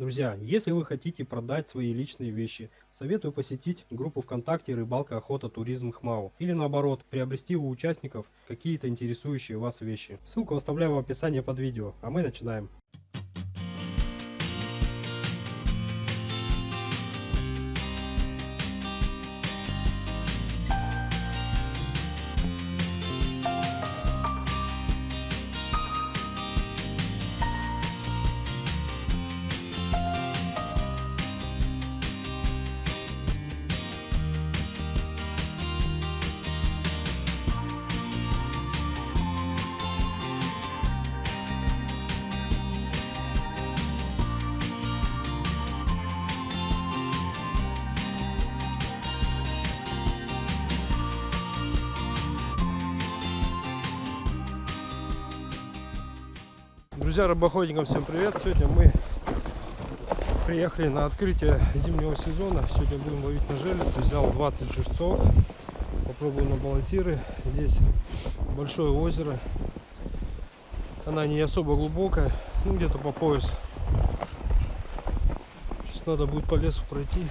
Друзья, если вы хотите продать свои личные вещи, советую посетить группу ВКонтакте «Рыбалка, охота, туризм ХМАУ» или наоборот, приобрести у участников какие-то интересующие вас вещи. Ссылку оставляю в описании под видео, а мы начинаем. Друзья, рыбоходникам всем привет! Сегодня мы приехали на открытие зимнего сезона. Сегодня будем ловить на желез. Взял 20 живцов. Попробую на балансиры. Здесь большое озеро. Она не особо глубокая, ну где-то по пояс. Сейчас надо будет по лесу пройти.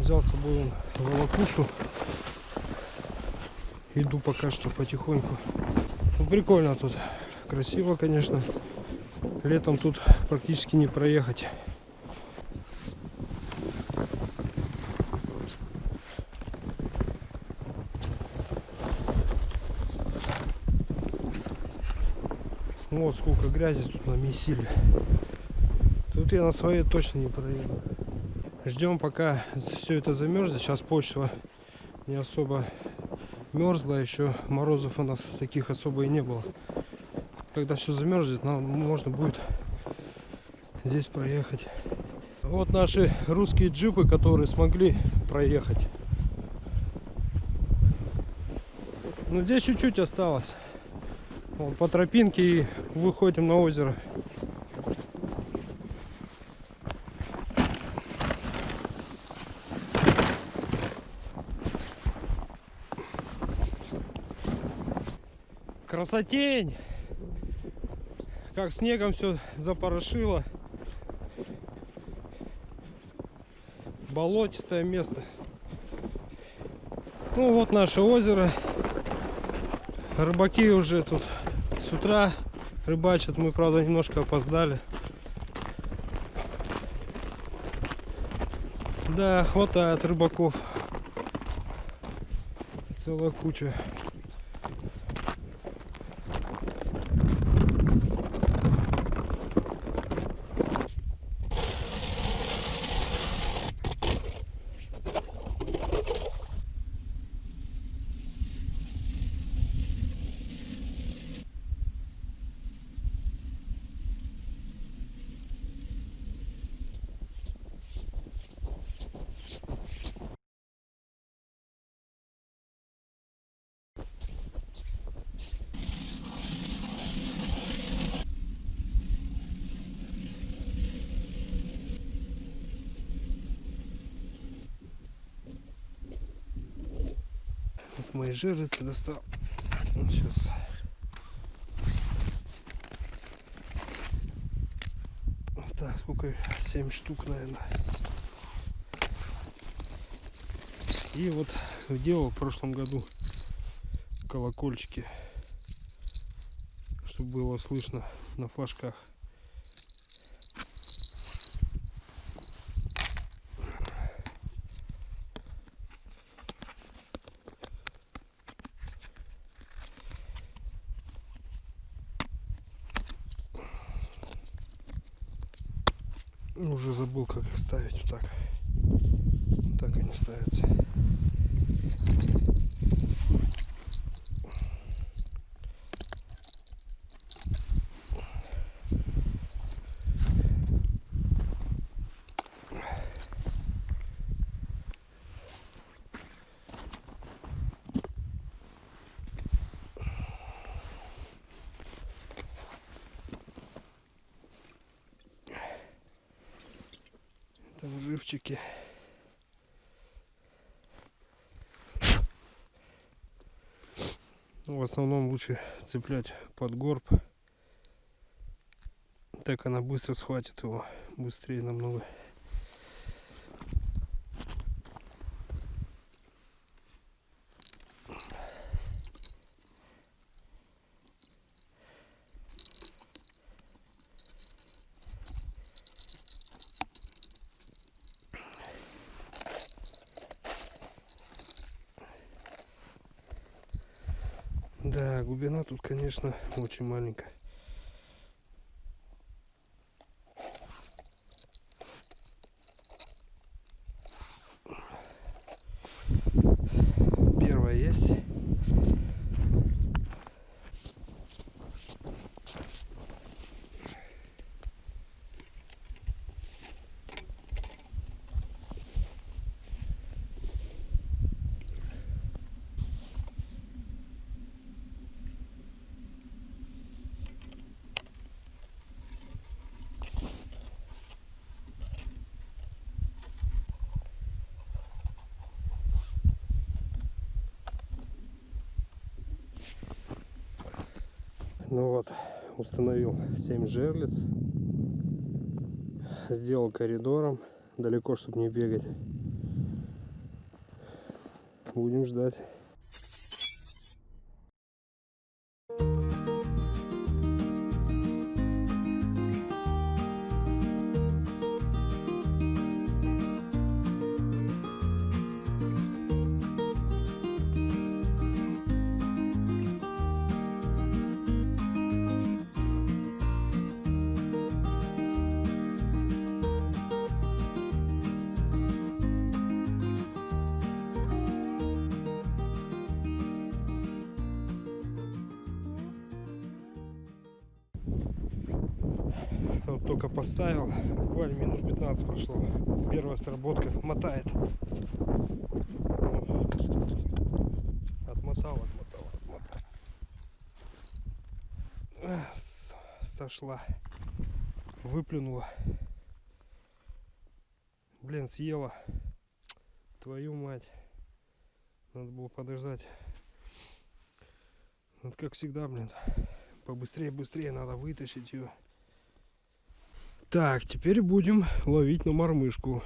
Взял с собой волокушу. Иду пока что потихоньку. Ну, прикольно тут красиво, конечно. Летом тут практически не проехать. Вот сколько грязи тут намесили. Тут я на своей точно не проеду. Ждем пока все это замерзнет. Сейчас почва не особо мерзла. Еще морозов у нас таких особо и не было когда все замерзнет, нам можно будет здесь проехать. Вот наши русские джипы, которые смогли проехать. Ну здесь чуть-чуть осталось. Вот, по тропинке и выходим на озеро. Красотень! Как снегом все запорошило. Болотистое место. Ну вот наше озеро. Рыбаки уже тут с утра рыбачат. Мы, правда, немножко опоздали. Да, хватает рыбаков. Целая куча. Мои жирницы достал. Сейчас. Так, сколько их? 7 штук, наверное. И вот делал в прошлом году колокольчики, чтобы было слышно на флажках. Уже забыл, как их ставить. Вот так. Вот так они ставятся. там живчики. Ну, в основном лучше цеплять под горб. Так она быстро схватит его. быстрее намного. Да, глубина тут, конечно, очень маленькая. Первая есть. Ну вот, установил 7 жерлиц. Сделал коридором, далеко, чтобы не бегать. Будем ждать. Вот только поставил, буквально минут 15 прошло. Первая сработка мотает. Отмотал, отмотал, отмотал. Сошла. Выплюнула. Блин, съела. Твою мать. Надо было подождать. Вот как всегда, блин. Побыстрее, быстрее надо вытащить ее. Так, теперь будем ловить на мормышку.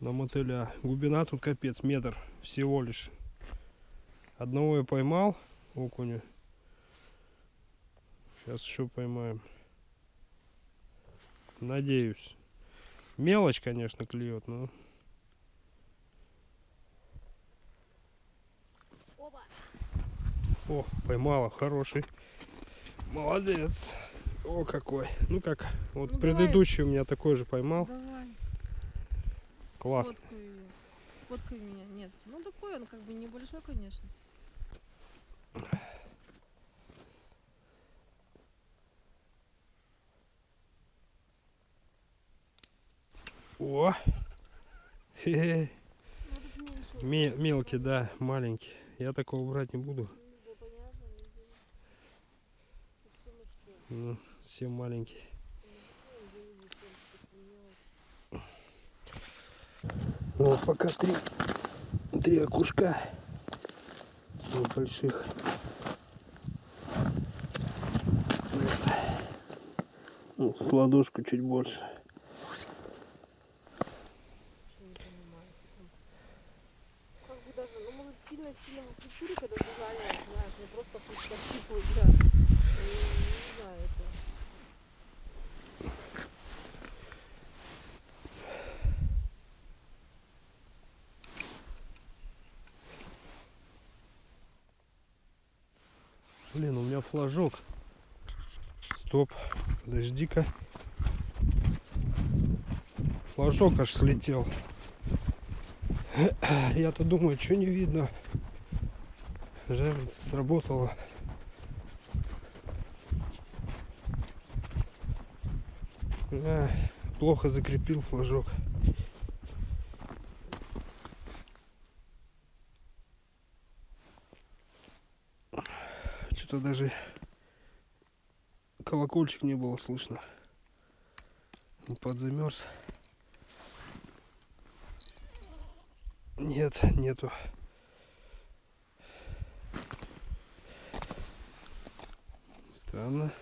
На мотыля. Глубина тут капец, метр всего лишь. Одного я поймал, окуня. Сейчас еще поймаем. Надеюсь. Мелочь, конечно, клюет, но... О, поймала, хороший. Молодец. О, какой. Ну как, вот Ну, давай. предыдущий у меня такой же поймал. Давай. Классно. Сфоткай меня. Нет. Ну такой он как бы небольшой, конечно. О! Ну мелкий, да, маленький. Я такого брать не буду. Да понятно, везде. Всё мужское. Ну. Ну, вот пока три, три окушка небольших. Вот. Ну, с ладошку чуть больше. Ну сильно-сильно в культуре, когда зажаривать, знаешь, не просто пусть пощипывать, да. И, Не знаю, это. Блин, у меня флажок. Стоп, подожди-ка. Флажок аж слетел. Я-то думаю, что не видно. Жерлица сработала. А, плохо закрепил флажок. Что-то даже колокольчик не было слышно. Подзамерз. Нет, нету. Странно.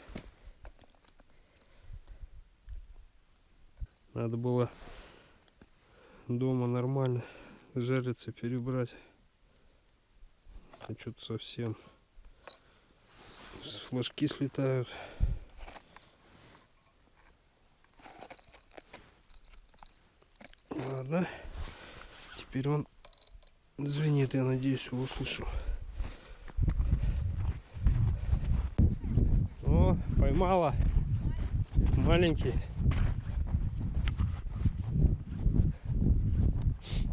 Надо было дома нормально жариться, перебрать. А что-то совсем флажки слетают. Ладно. Теперь он звенит, я надеюсь, его услышу. О, поймала. Маленький.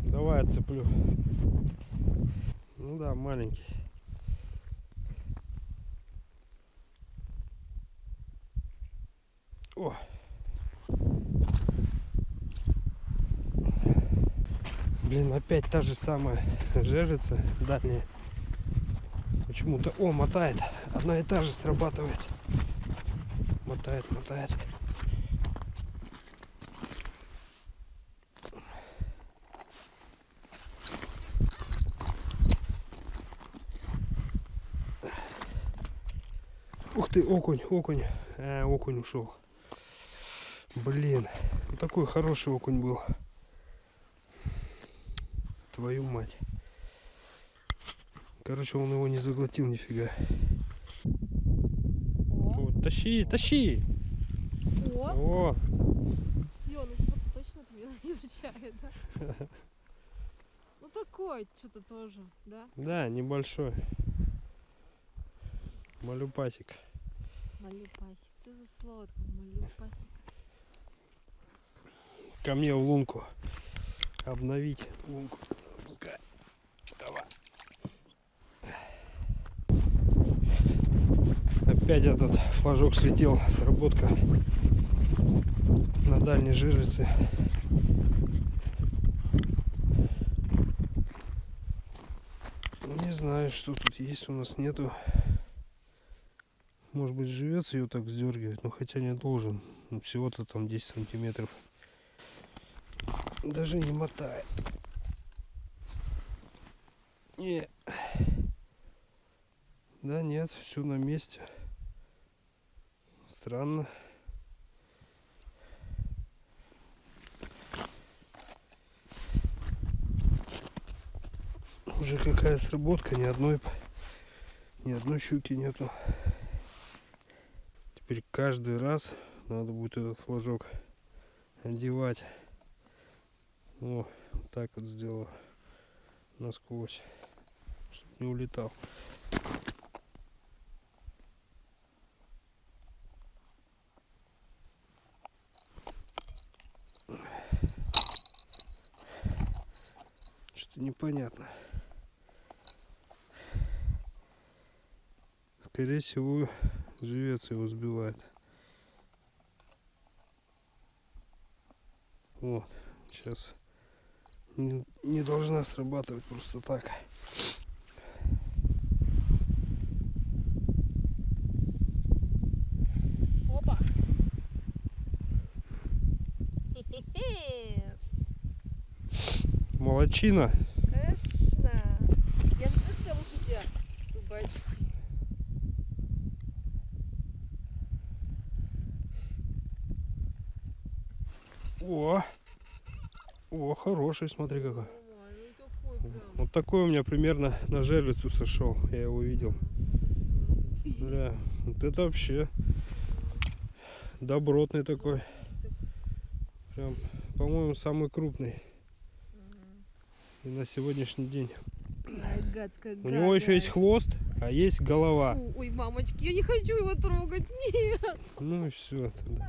Давай отцеплю. Ну да, маленький. О! Блин, опять та же самая жерлица дальняя. Почему-то, о, мотает. Одна и та же срабатывает. Мотает, мотает. Ух ты, окунь, окунь. А, окунь ушел. Блин, вот такой хороший окунь был. Твою мать. Короче, он его не заглотил нифига. О, О, тащи, тащи! о, О, все, ну типа точно от меня не рычает, да? Ну такой, что-то тоже, да? да, небольшой. Малюпасик. Малюпасик. Что за слово такое малюпасик? Ко мне в лунку. Обновить лунку. Пускай. Давай. Опять этот флажок слетел. Сработка на дальней жерлице. Не знаю, что тут есть у нас нету. Может быть живется ее так сдергивать, но хотя не должен. Ну, Всего-то там 10 сантиметров. Даже не мотает. Не. Да нет, все на месте. Странно. Уже какая сработка, ни одной, ни одной щуки нету. Теперь каждый раз надо будет этот флажок одевать. О, вот так вот сделаю насквозь, чтобы не улетал. Что-то непонятно. Скорее всего, живец его сбивает. Вот, сейчас не, не должна срабатывать просто так. Опа! Молодчина. Конечно. Я же просто лучше тебя рыбачу. О, о, хороший, смотри какой. Вот такой у меня примерно на жерлицу сошел. Я его видел. Бля, вот это вообще добротный такой. Прям, по-моему, самый крупный и на сегодняшний день. Гадская У него еще есть хвост, а есть голова. Фу, ой, мамочки, я не хочу его трогать. Нет. Ну и все. Фу.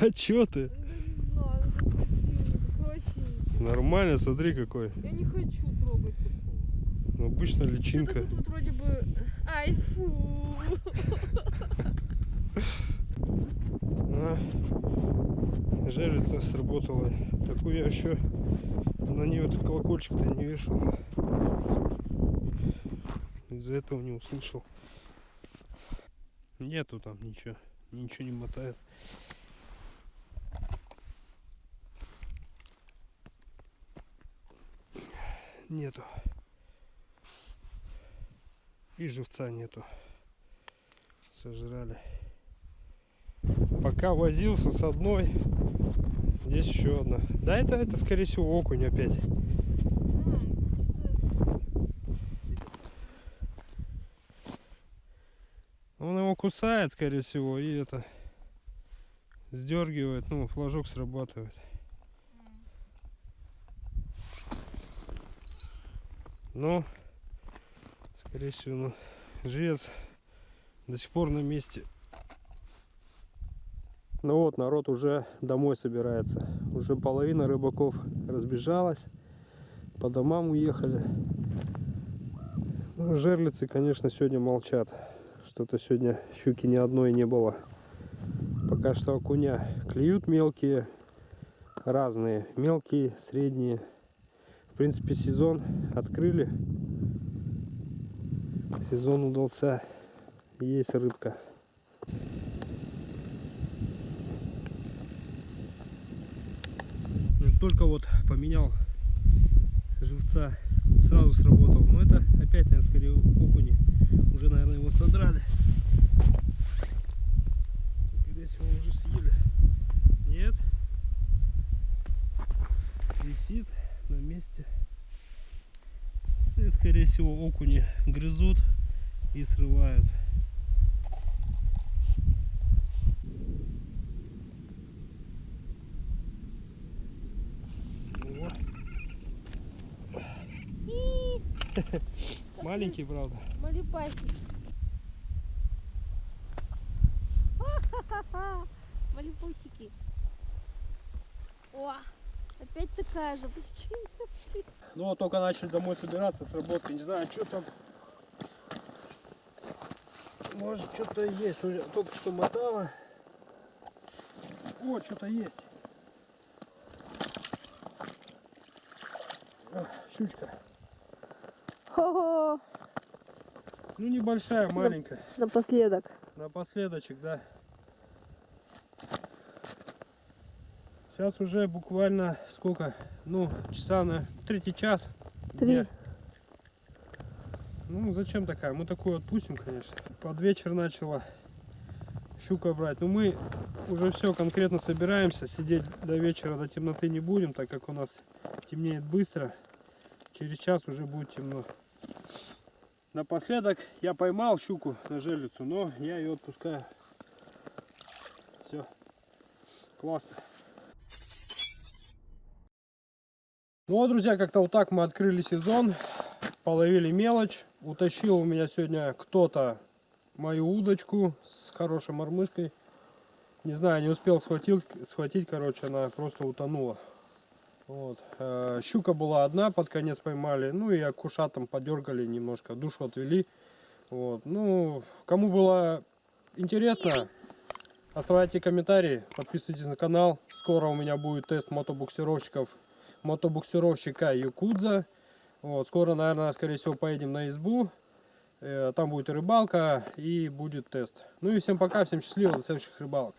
А чё ты? Нормально, смотри какой. Я не хочу трогать такого. Ну, Обычно личинка. тут вот вроде бы... Ай, фу. А, жерлица сработала. Такую я еще на нее этот колокольчик-то не вешал. Из-за этого не услышал. Нету там ничего. Ничего не мотает. Нету. И живца нету. Сожрали. Пока возился с одной, здесь еще одна. Да, это, это скорее всего окунь опять. Он его кусает, скорее всего, и это сдергивает, ну, флажок срабатывает. Но, скорее всего, ну, живец до сих пор на месте. Ну вот, народ уже домой собирается. Уже половина рыбаков разбежалась. По домам уехали. Ну, жерлицы, конечно, сегодня молчат. Что-то сегодня щуки ни одной не было. Пока что окуня клюют мелкие, разные. Мелкие, средние. В принципе, сезон открыли. Сезон удался. Есть рыбка. Только вот поменял живца, сразу сработал. Но это опять, наверное, скорее окуни. Уже, наверное, его содрали. Скорее всего, уже съели. Нет. Висит на месте. И, скорее всего, окуни грызут и срывают. Вот. Маленький, правда. Малипасик. Малипусики. О, опять такая же. Ну вот только начали домой собираться с работы. Не знаю, что там. Может что-то есть. Только что мотало. О, что-то есть. А, щучка. Хо-хо. Ну небольшая, маленькая. Напоследок. Напоследочек, да. Сейчас уже буквально сколько? Ну, часа на третий час. Три. дня. Ну, зачем такая? Мы такую отпустим, конечно. Под вечер начала щука брать. Но мы уже все конкретно собираемся. Сидеть до вечера, до темноты не будем, так как у нас темнеет быстро. Через час уже будет темно. Напоследок я поймал щуку на жерлицу, но я ее отпускаю. Все. Классно. Ну вот, друзья, как-то вот так мы открыли сезон. Половили мелочь. Утащил у меня сегодня кто-то мою удочку с хорошей мормышкой. Не знаю, не успел схватить, схватить, короче, она просто утонула. Вот. Э, Щука была одна, под конец поймали. Ну и акушатом подергали немножко, душу отвели. Вот. Ну, кому было интересно, оставляйте комментарии, подписывайтесь на канал. Скоро у меня будет тест мотобуксировщиков, мотобуксировщика Якудза. Вот. Скоро, наверное, скорее всего, поедем на избу. Э, Там будет рыбалка, и будет тест. Ну и всем пока, всем счастливо, до следующих рыбалок.